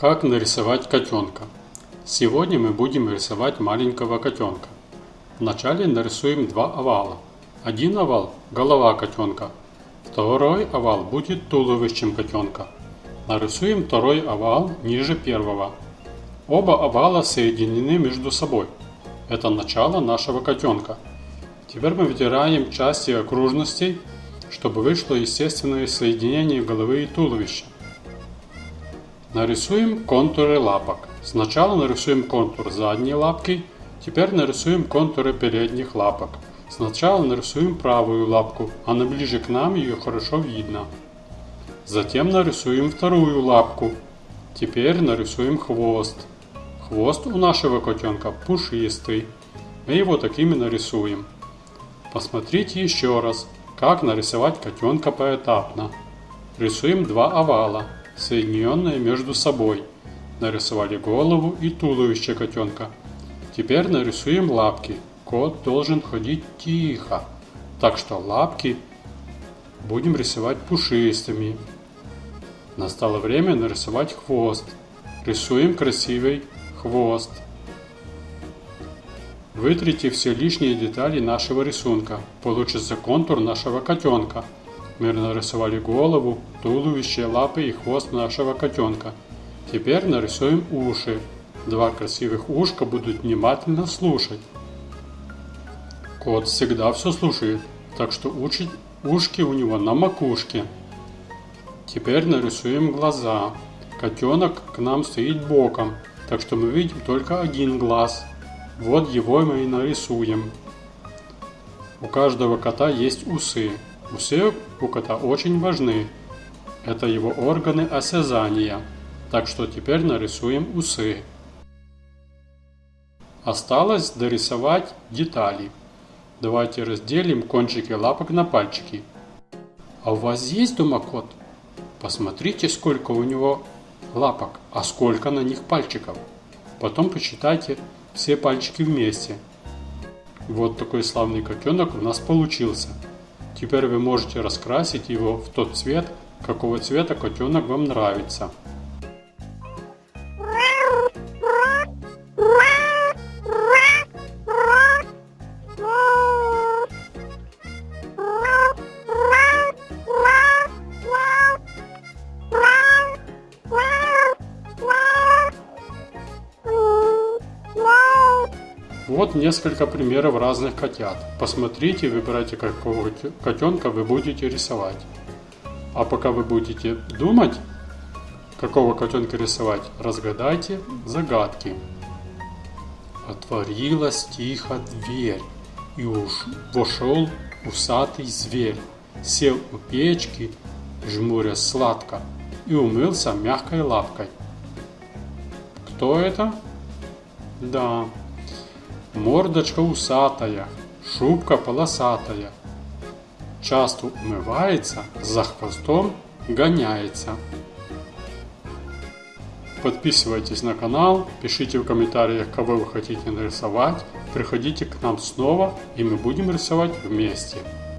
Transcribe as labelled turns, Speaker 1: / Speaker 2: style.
Speaker 1: Как нарисовать котенка? Сегодня мы будем рисовать маленького котенка. Вначале нарисуем два овала. Один овал – голова котенка. Второй овал будет туловищем котенка. Нарисуем второй овал ниже первого. Оба овала соединены между собой. Это начало нашего котенка. Теперь мы вытираем части окружностей, чтобы вышло естественное соединение головы и туловища. Нарисуем контуры лапок. Сначала нарисуем контур задней лапки, теперь нарисуем контуры передних лапок. Сначала нарисуем правую лапку, она ближе к нам, ее хорошо видно. Затем нарисуем вторую лапку. Теперь нарисуем хвост. Хвост у нашего котенка пушистый. Мы его такими нарисуем. Посмотрите еще раз, как нарисовать котенка поэтапно. Рисуем два овала соединенные между собой. Нарисовали голову и туловище котенка. Теперь нарисуем лапки. Кот должен ходить тихо, так что лапки будем рисовать пушистыми. Настало время нарисовать хвост. Рисуем красивый хвост. Вытрите все лишние детали нашего рисунка. Получится контур нашего котенка – мы нарисовали голову, туловище, лапы и хвост нашего котенка. Теперь нарисуем уши. Два красивых ушка будут внимательно слушать. Кот всегда все слушает, так что уши, ушки у него на макушке. Теперь нарисуем глаза. Котенок к нам стоит боком, так что мы видим только один глаз. Вот его мы и нарисуем. У каждого кота есть усы. Усы у кота очень важны. Это его органы осязания. Так что теперь нарисуем усы. Осталось дорисовать детали. Давайте разделим кончики лапок на пальчики. А у вас есть дома кот? Посмотрите, сколько у него лапок, а сколько на них пальчиков. Потом посчитайте все пальчики вместе. Вот такой славный котенок у нас получился. Теперь вы можете раскрасить его в тот цвет, какого цвета котенок вам нравится. Вот несколько примеров разных котят. Посмотрите, выбирайте, какого котенка вы будете рисовать. А пока вы будете думать, какого котенка рисовать, разгадайте загадки. Отворилась тихо дверь, и уж вошел усатый зверь. Сел у печки, жмуря сладко, и умылся мягкой лапкой. Кто это? Да, Мордочка усатая, шубка полосатая. Часто умывается, за хвостом гоняется. Подписывайтесь на канал, пишите в комментариях, кого вы хотите нарисовать. Приходите к нам снова, и мы будем рисовать вместе.